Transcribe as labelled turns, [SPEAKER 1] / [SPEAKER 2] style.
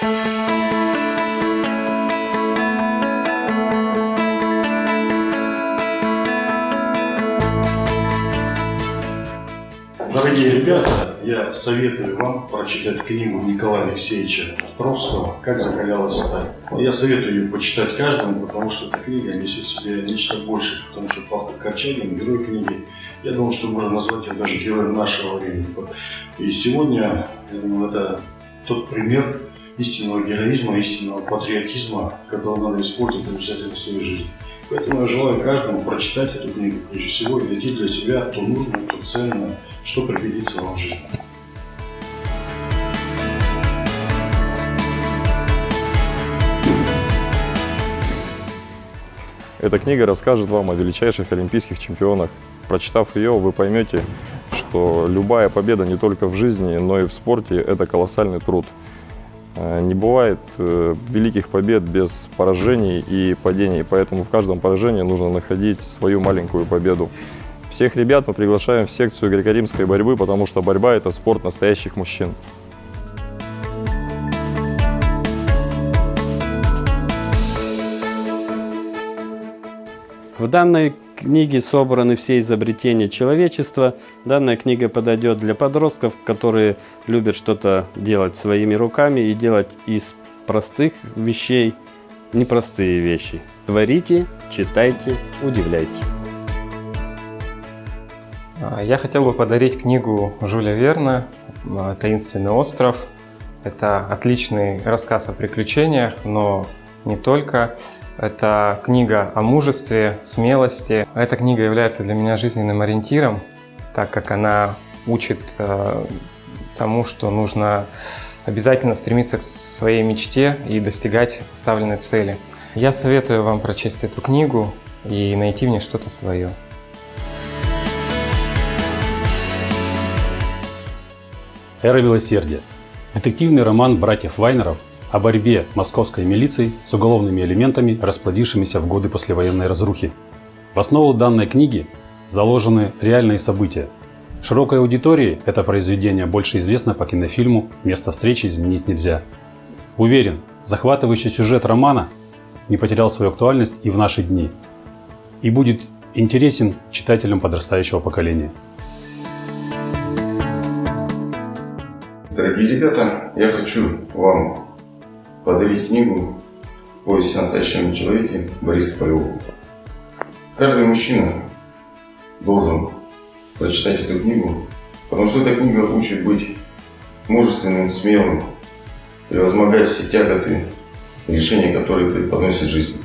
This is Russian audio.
[SPEAKER 1] Дорогие ребята, я советую вам прочитать книгу Николая Алексеевича Островского «Как закалялась сталь». Я советую ее почитать каждому, потому что эта книга несет в себе нечто большее, потому что автор Корчагин, герой книги, я думаю, что можно назвать его даже героем нашего времени. И сегодня, я думаю, это тот пример истинного героизма, истинного патриотизма, который надо использовать обязательно в своей жизни. Поэтому я желаю каждому прочитать эту книгу, прежде всего, и найти для себя то нужное, то ценное, что пригодится вам в жизни.
[SPEAKER 2] Эта книга расскажет вам о величайших олимпийских чемпионах. Прочитав ее, вы поймете, что любая победа не только в жизни, но и в спорте – это колоссальный труд. Э, не бывает э, великих побед без поражений и падений, поэтому в каждом поражении нужно находить свою маленькую победу. Всех ребят мы приглашаем в секцию греко-римской борьбы, потому что борьба – это спорт настоящих мужчин.
[SPEAKER 3] В данной книге собраны все изобретения человечества. Данная книга подойдет для подростков, которые любят что-то делать своими руками и делать из простых вещей непростые вещи. Творите, читайте, удивляйте.
[SPEAKER 4] А, я хотел бы подарить книгу Жюля Верна «Таинственный остров». Это отличный рассказ о приключениях, но не только. Это книга о мужестве, смелости. Эта книга является для меня жизненным ориентиром, так как она учит э, тому, что нужно обязательно стремиться к своей мечте и достигать поставленной цели. Я советую вам прочесть эту книгу и найти в ней что-то свое.
[SPEAKER 5] «Эра милосердия» – детективный роман братьев Вайнеров о борьбе московской милиции с уголовными элементами, расплодившимися в годы послевоенной разрухи. В основу данной книги заложены реальные события. Широкой аудитории это произведение больше известно по кинофильму «Место встречи изменить нельзя». Уверен, захватывающий сюжет романа не потерял свою актуальность и в наши дни и будет интересен читателям подрастающего поколения.
[SPEAKER 6] Дорогие ребята, я хочу вам подарить книгу «Повесть о настоящем человеке» Бориса Полевого. Каждый мужчина должен прочитать эту книгу, потому что эта книга учит быть мужественным, смелым, превозмогать все тяготы, решения, которые преподносит жизнь.